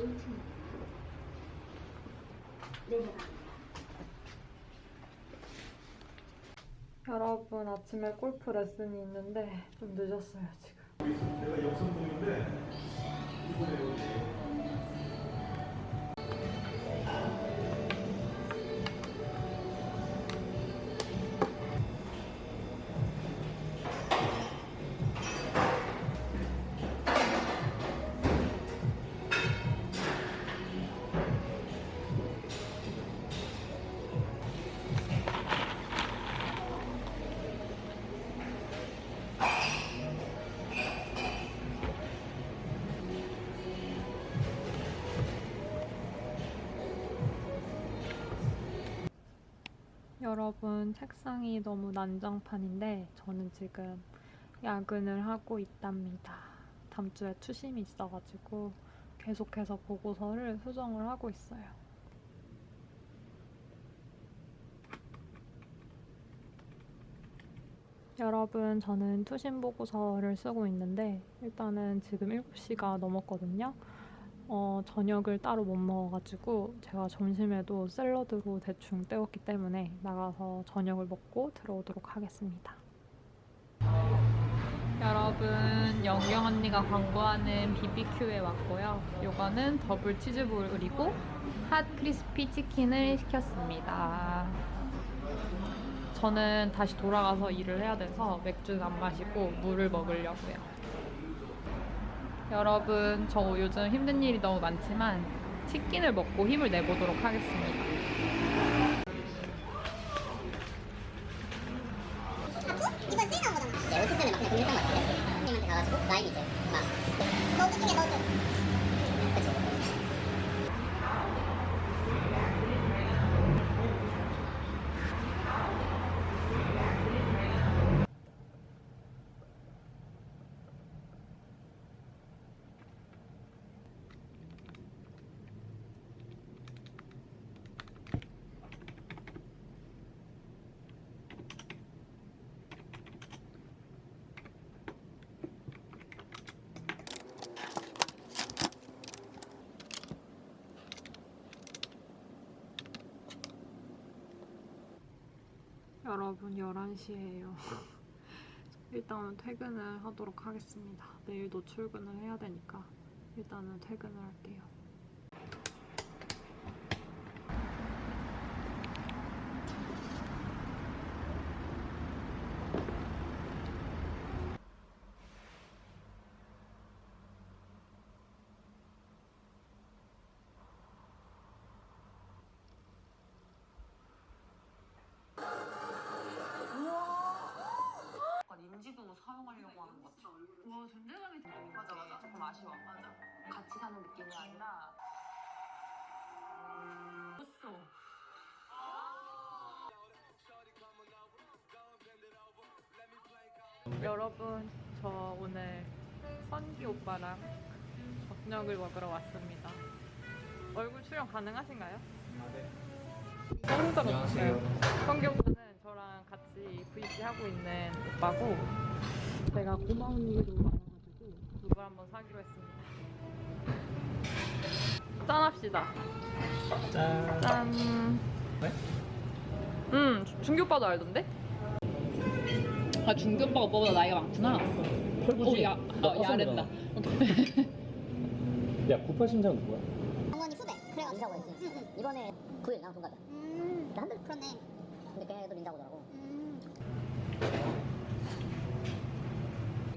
1층입니다. 내려갑니다. 여러분 아침에 골프 레슨이 있는데 좀 늦었어요 지금. 내가 역삼동인데 이번에 여기 책상이 너무 난장판인데 저는 지금 야근을 하고 있답니다. 다음 주에 투심이 있어가지고 계속해서 보고서를 수정을 하고 있어요. 여러분, 저는 투심 보고서를 쓰고 있는데 일단은 지금 7시가 넘었거든요. 어, 저녁을 따로 못 먹어가지고 제가 점심에도 샐러드로 대충 때웠기 때문에 나가서 저녁을 먹고 들어오도록 하겠습니다. 여러분, 영경 언니가 광고하는 BBQ에 왔고요. 요거는 더블 치즈볼이고 핫 크리스피 치킨을 시켰습니다. 저는 다시 돌아가서 일을 해야 돼서 맥주는 안 마시고 물을 먹으려고요. 여러분, 저 요즘 힘든 일이 너무 많지만 치킨을 먹고 힘을 내보도록 하겠습니다. 이건 세일 나온 거잖아. 네, 월급 때문에 막 그냥 돌렸던 것 같은데. 선생님한테 가가지고 라임 이제 막 너도 중에 너도. 그치. 여러분 11시예요. 일단은 퇴근을 하도록 하겠습니다. 내일도 출근을 해야 되니까 일단은 퇴근을 할게요. 느낌이 아니라. 었어 여러분 저 오늘 선기 오빠랑 저녁을 먹으러 왔습니다. 얼굴 출연 가능하신가요? 안녕하세요. 선기 오빠는 저랑 같이 VC 하고 있는 오빠고 제가 고마운 일이 많아가지고 그걸 한번 사기로 했습니다. 짠합시다. 짠. 짠. 네? 음, 준기 오빠도 알던데? 아, 중규 오빠가 오빠보다 나이가 많구나. 어, 야, 어, 야랬다. 야, 98심장 누구야? 어머니 후배. 그래가지고 인사고 했지. 응, 응. 이번에 9일 나 동갑이야. 음. 한달 그렇네. 근데 걔도 인사고더라고.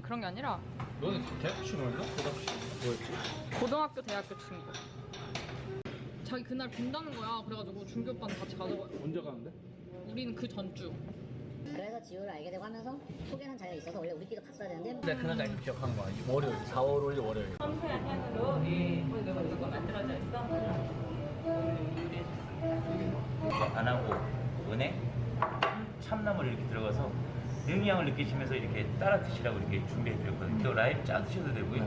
그런 게 아니라 너는 대학교 친구였나? 고등학교 친구. 뭐였지? 고등학교, 대학교 친구. 자기 그날 빈다는 거야. 그래가지고 준기 오빠는 같이 가자고. 언제 가는데? 우리는 그 전주. 그래서 지우를 알게 되고 하면서 소개한 자리가 있어서 원래 우리끼리 갔어야 되는데 내가 그날 날 기억하는 거야. 월요일, 4월 5일 월요일. 안 하고 은행 참나물 이렇게 들어가서 영양을 느끼시면서 이렇게 따라 드시라고 이렇게 준비해 드렸거든요. 또 라임 짜 드셔도 되고요.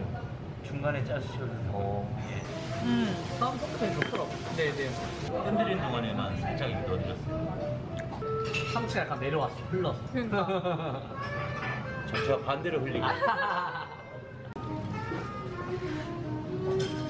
중간에 짜 드셔도 되고. 어. 예. 음. 다음 소프트에 좋더라고. 네 네. 흔들리는 동안에만 살짝 이렇게 넣어드렸어요. 상체가 약간 내려왔어, 흘렀어. 그러니까. 저, 저 반대로 흘리고.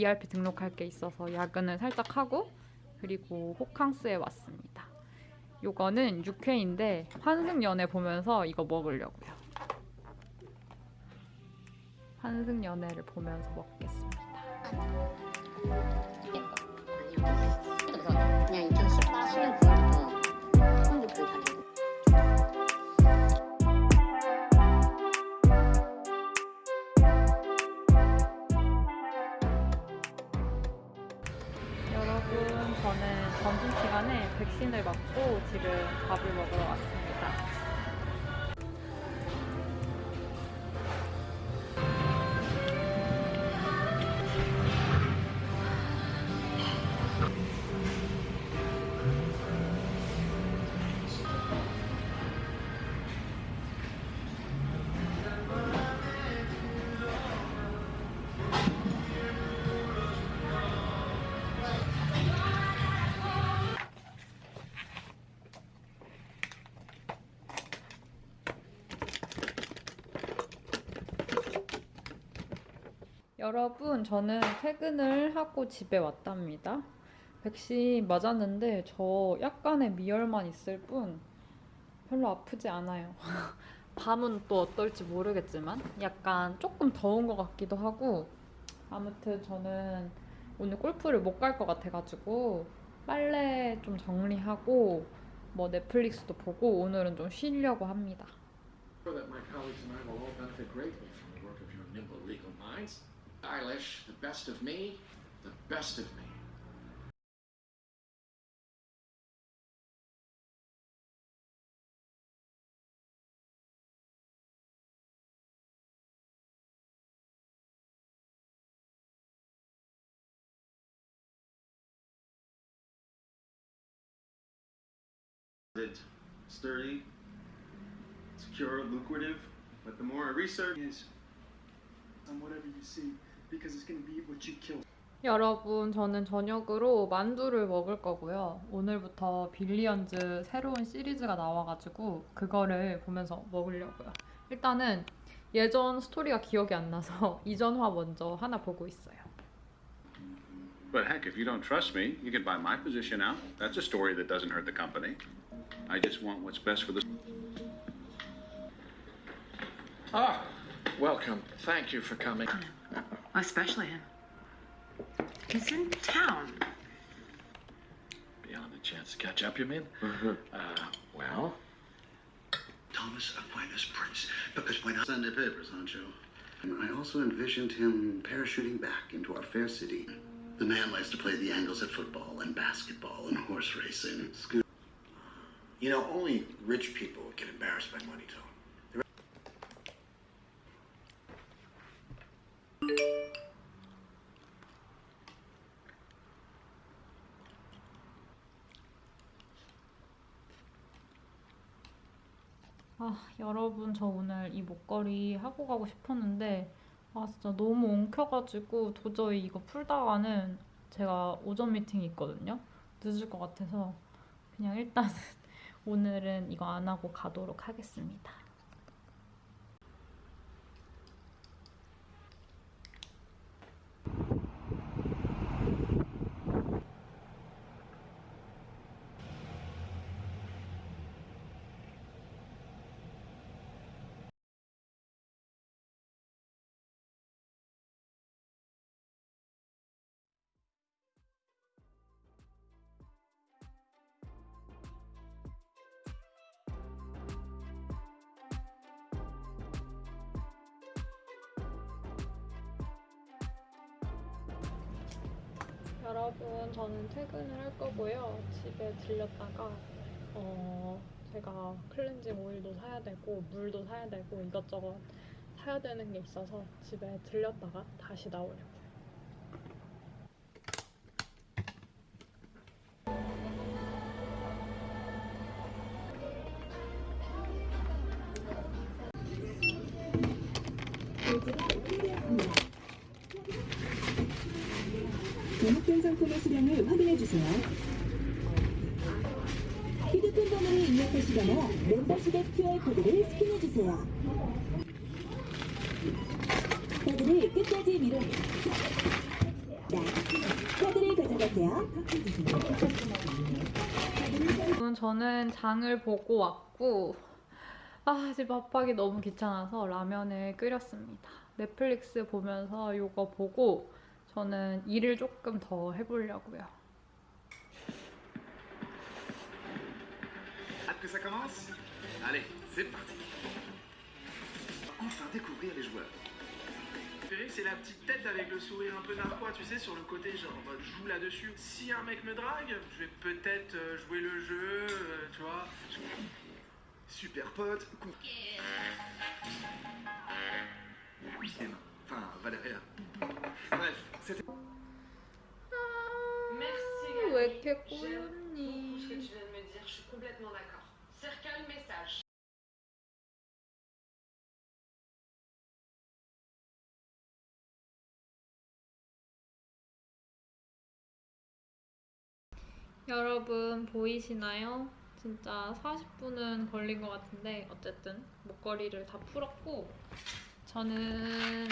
VIP 등록할 게 있어서 야근을 살짝 하고 그리고 호캉스에 왔습니다. 요거는 육회인데 환승연애 보면서 이거 먹으려고요. 환승연애를 보면서 먹겠습니다. 저는 점심시간에 백신을 맞고 지금 밥을 먹으러 왔습니 여러분, 저는 퇴근을 하고 집에 왔답니다. 백신 맞았는데 저 약간의 미열만 있을 뿐 별로 아프지 않아요. 밤은 또 어떨지 모르겠지만 약간 조금 더운 것 같기도 하고 아무튼 저는 오늘 골프를 못 갈 것 같아가지고 빨래 좀 정리하고 뭐 넷플릭스도 보고 오늘은 좀 쉬려고 합니다. Eilish, the best of me, the best of me. It's sturdy, secure, lucrative, but the more I research is on um, whatever you see. Because it's going to be what you kill. 여러분, 저는 저녁으로 만두를 먹을 거고요. 오늘부터 빌리언즈 새로운 시리즈가 나와가지고 그거를 보면서 먹으려고요. 일단은 예전 스토리가 기억이 안 나서 이전화 먼저 하나 보고 있어요. But heck, if you don't trust me, you can buy my position out. That's a story that doesn't hurt the company. I just want what's best for the. Ah, welcome. Thank you for coming. Especially him. He's in town. Beyond the chance to catch up, you mean? Uh, well, Thomas Aquinas Prince, because when I Sunday papers, aren't you? And I also envisioned him parachuting back into our fair city. The man likes to play the angles at football and basketball and horse racing. Scoot. You know, only rich people get embarrassed by money talk. 아, 여러분, 저 오늘 이 목걸이 하고 가고 싶었는데, 아, 진짜 너무 엉켜가지고 도저히 이거 풀다가는 제가 오전 미팅이 있거든요. 늦을 것 같아서 그냥 일단은 오늘은 이거 안 하고 가도록 하겠습니다. 여러분, 저는 퇴근을 할 거고요. 집에 들렸다가 어, 제가 클렌징 오일도 사야 되고 물도 사야 되고 이것저것 사야 되는 게 있어서 집에 들렸다가 다시 나오려고 요. 제목된 상품의 수량을 확인해 주세요. 휴대폰 번호를 입력하시거나 멤버십의 QR코드를 스캔해 주세요. 카드를 끝까지 밀어 카드를 가져가세요. 저는 장을 보고 왔고 아 이제 밥하기 너무 귀찮아서 라면을 끓였습니다. 넷플릭스 보면서 이거 보고 저는 일을 조금 더 해보려고요. Hâte que ça commence Allez, c'est parti. Enfin découvrir les joueurs. C'est la petite tête avec le sourire un peu narquois, tu sais, sur le côté, genre, en mode, je joue là-dessus. Si un mec me drague, je vais peut-être euh, jouer le jeu, euh, tu vois. Super pote, coup. Enfin, Valéria. Bref, c'était. Merci 왜 이렇게 J'aime beaucoup ce que tu viens de me dire, je suis complètement d'accord. Circle le message. 여러분 보이시나요? 진짜 40분은 걸린 것 같은데 어쨌든 목걸이를 다 풀었고 저는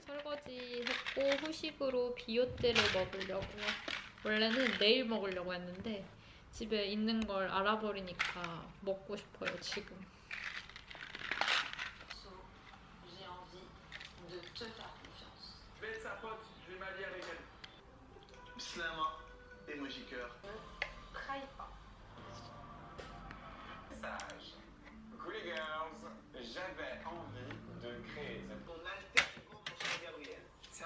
설거지 했고 후식으로 비오떼를 먹으려고요. 원래는 내일 먹으려고 했는데 집에 있는 걸 알아버리니까 먹고 싶어요 지금.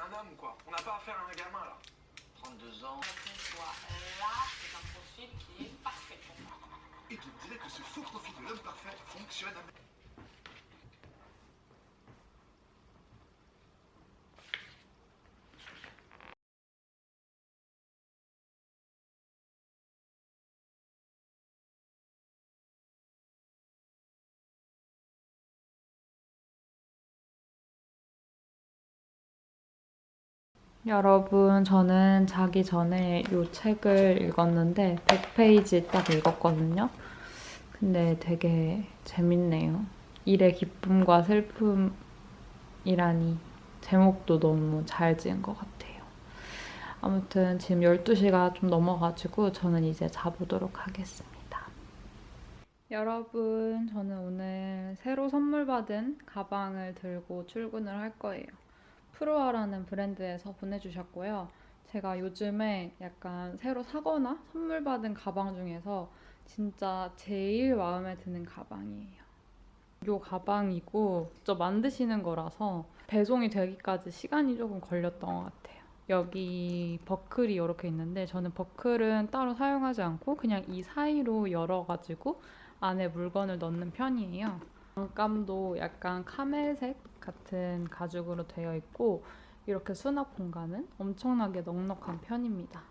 Un homme, quoi. On n'a pas affaire à un gamin, là. 32 ans. Là, c'est un profil qui est parfait pour moi. Et tu me dirais que ce faux profil de l'homme parfait fonctionne à 여러분, 저는 자기 전에 이 책을 읽었는데 100페이지 딱 읽었거든요. 근데 되게 재밌네요. 일의 기쁨과 슬픔이라니 제목도 너무 잘 지은 것 같아요. 아무튼 지금 12시가 좀 넘어가지고 저는 이제 자보도록 하겠습니다. 여러분, 저는 오늘 새로 선물 받은 가방을 들고 출근을 할 거예요. 프로아라는 브랜드에서 보내주셨고요. 제가 요즘에 약간 새로 사거나 선물 받은 가방 중에서 진짜 제일 마음에 드는 가방이에요. 이 가방이고 직접 만드시는 거라서 배송이 되기까지 시간이 조금 걸렸던 것 같아요. 여기 버클이 이렇게 있는데 저는 버클은 따로 사용하지 않고 그냥 이 사이로 열어가지고 안에 물건을 넣는 편이에요. 장감도 약간 카멜색 같은 가죽으로 되어 있고 이렇게 수납 공간은 엄청나게 넉넉한 편입니다.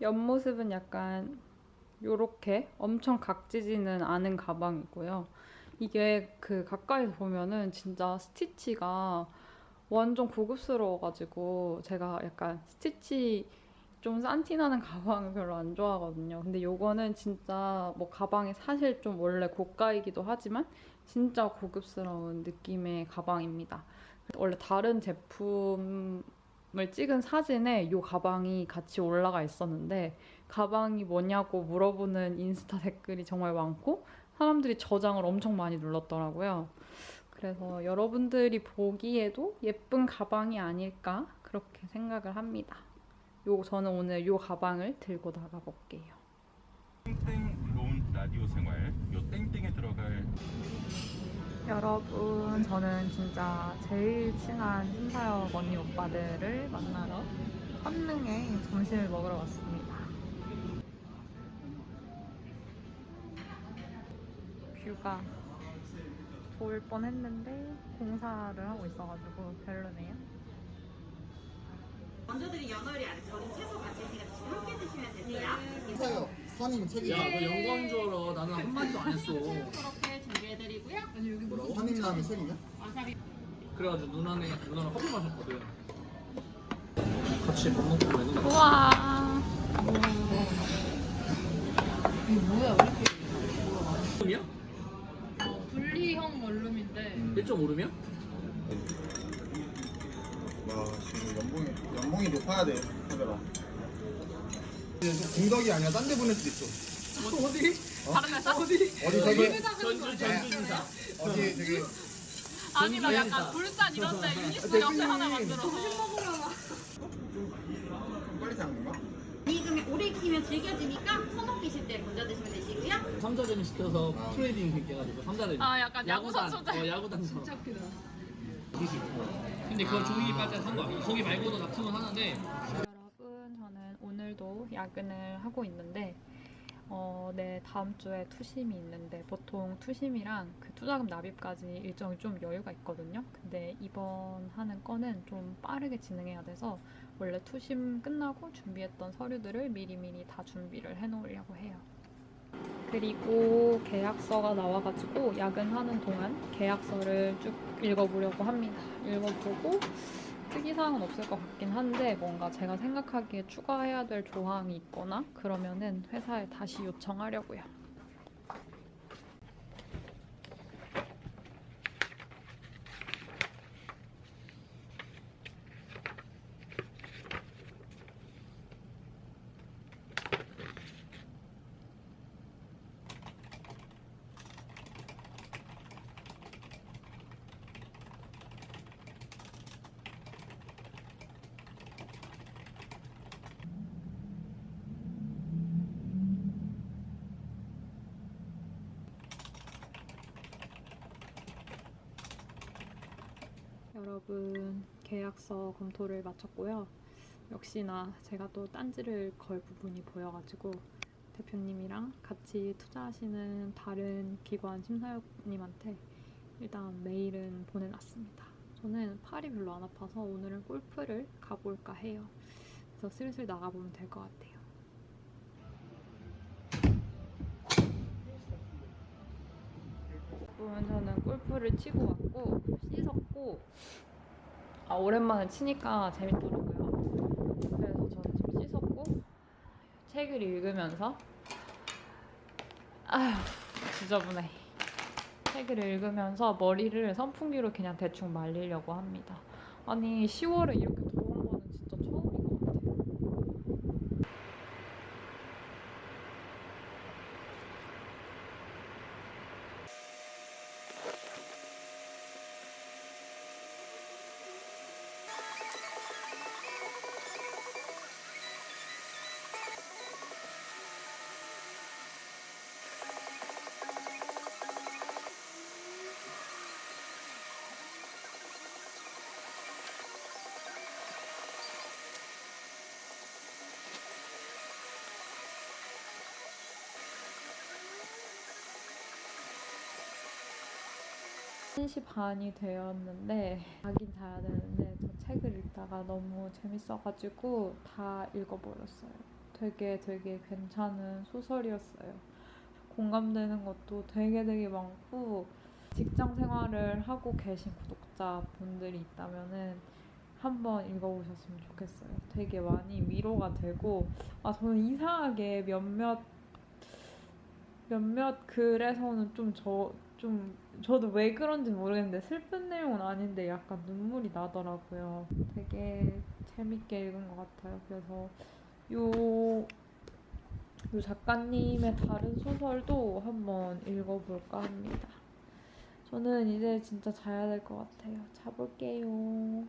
옆모습은 약간 이렇게 엄청 각지지는 않은 가방이고요. 이게 그 가까이서 보면은 진짜 스티치가 완전 고급스러워가지고 제가 약간 스티치 좀 산티나는 가방을 별로 안 좋아하거든요. 근데 요거는 진짜 뭐 가방이 사실 좀 원래 고가이기도 하지만 진짜 고급스러운 느낌의 가방입니다. 원래 다른 제품 을 찍은 사진에 이 가방이 같이 올라가 있었는데 가방이 뭐냐고 물어보는 인스타 댓글이 정말 많고 사람들이 저장을 엄청 많이 눌렀더라고요. 그래서 여러분들이 보기에도 예쁜 가방이 아닐까 그렇게 생각을 합니다. 요 저는 오늘 요 가방을 들고 나가 볼게요. 땡땡 론 라디오 생활 요 땡땡에 들어갈 여러분, 저는 진짜 제일 친한 심사역 언니 오빠들을 만나러 선릉에 점심을 먹으러 왔습니다. 뷰가 좋을 뻔 했는데 공사를 하고 있어가지고 별로네요. 먼저 드린 연어리 안에 절인 채소 같이 있으니까 함께 드시면 되세요. 사요. 선임 책이야. 야, 너 영광 줄 알아. 나는 한마디도 안 했어. 그렇게 준비해드리고요. 뭐라고? 선임 나는 책이냐? 와사비. 그래가지고 누나네, 누나랑 커피 마셨거든. 같이 밥 먹고 되는 거야. 이게 뭐야? 왜 이렇게 얼음이야? 분리형 원룸인데 1.5룸이야? 와 지금 연봉이 연봉이 높아야 돼 하더라. 공덕이 아니야 딴 데 보낼 수도 있어. 어디? 다른 회사? 어디? 어디 저기 전주 전주지사. 어디 저기 아니 나 약간 불산 이런 데 유니스 옆에 하나 만들어서 빨리 사는 건가? 익으면 오래 익히면 질겨지니까 소독 드실 때 먼저 드시면 되시고요. 삼자전이 시켜서 트레이딩 그렇게 해가지고 삼자전이. 아, 약간 야구. 선수들. 어 야구단. 진짜 웃기다. 근데 그거 종이 빨대 상관없어. 거기 말고도 납품은 하는데 여러분, 저는 오늘도 야근을 하고 있는데, 어, 네, 다음 주에 투심이 있는데, 보통 투심이랑 그 투자금 납입까지 일정이 좀 여유가 있거든요. 근데 이번 하는 건은 좀 빠르게 진행해야 돼서, 원래 투심 끝나고 준비했던 서류들을 미리미리 다 준비를 해놓으려고 해요. 그리고 계약서가 나와가지고 야근하는 동안 계약서를 쭉 읽어보려고 합니다. 읽어보고 특이사항은 없을 것 같긴 한데 뭔가 제가 생각하기에 추가해야 될 조항이 있거나 그러면은 회사에 다시 요청하려고요. 여러분 계약서 검토를 마쳤고요. 역시나 제가 또 딴지를 걸 부분이 보여가지고 대표님이랑 같이 투자하시는 다른 기관 심사위원님한테 일단 메일은 보내놨습니다. 저는 팔이 별로 안 아파서 오늘은 골프를 가볼까 해요. 그래서 슬슬 나가보면 될 것 같아요. 여러분 저는 골프를 치고 왔고 씻었고 아 오랜만에 치니까 재밌더라고요. 그래서 저는 지금 씻었고 책을 읽으면서 아휴 지저분해. 책을 읽으면서 머리를 선풍기로 그냥 대충 말리려고 합니다. 아니 10월에 이렇게 1시 반이 되었는데 자긴 자야 되는데 저 책을 읽다가 너무 재밌어가지고 다 읽어버렸어요. 되게 되게 괜찮은 소설이었어요. 공감되는 것도 되게 되게 많고 직장 생활을 하고 계신 구독자분들이 있다면 한번 읽어보셨으면 좋겠어요. 되게 많이 위로가 되고 아 저는 이상하게 몇몇 몇몇 글에서는 좀저 좀 저도 왜 그런지 모르겠는데 슬픈 내용은 아닌데 약간 눈물이 나더라고요. 되게 재밌게 읽은 것 같아요. 그래서 요, 요 작가님의 다른 소설도 한번 읽어볼까 합니다. 저는 이제 진짜 자야 될 것 같아요. 자볼게요.